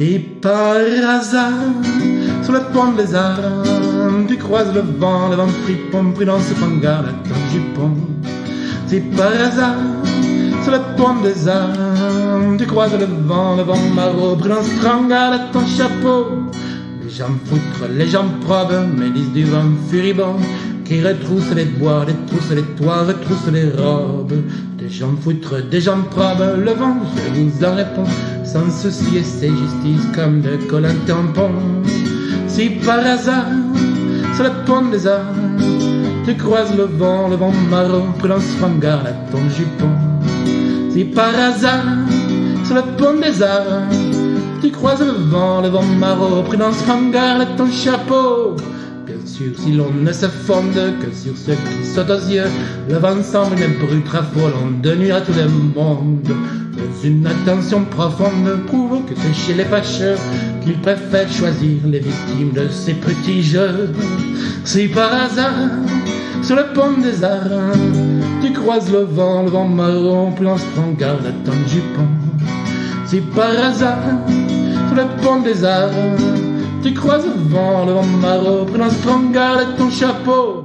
Si par hasard, sur le pont des arts, tu croises le vent, le vent fripon, prudence, prends garde à ton jupon. Si par hasard, sur le pont des arts, tu croises le vent, le vent maraud, prudence, prends garde à ton chapeau. Les gens foutres, les gens probes, mélisent du vent furibond, qui retroussent les bois, les les toits, retroussent les robes. Gens foutres, des gens probes, le vent, je vous en réponds, sans soucier ses justices comme de collants tampons. Si par hasard, sur le pont des arts, tu croises le vent, le vent marron, prudence, prends garde à ton jupon. Si par hasard, sur le pont des arts, tu croises le vent, le vent marron, prudence, prends garde à ton chapeau. Si l'on ne se fonde que sur ce qui saute aux yeux, le vent semble une brute raffolant de nuit à tout le monde. Mais une attention profonde prouve que c'est chez les fâcheux qu'ils préfèrent choisir les victimes de ces petits jeux. Si par hasard, sur le pont des arts, tu croises le vent, le vent marron, plonge, prends garde à ton jupon. Si par hasard, sur le pont des arts, tu croises le vent, le vent marron, prends garde à ton chapeau.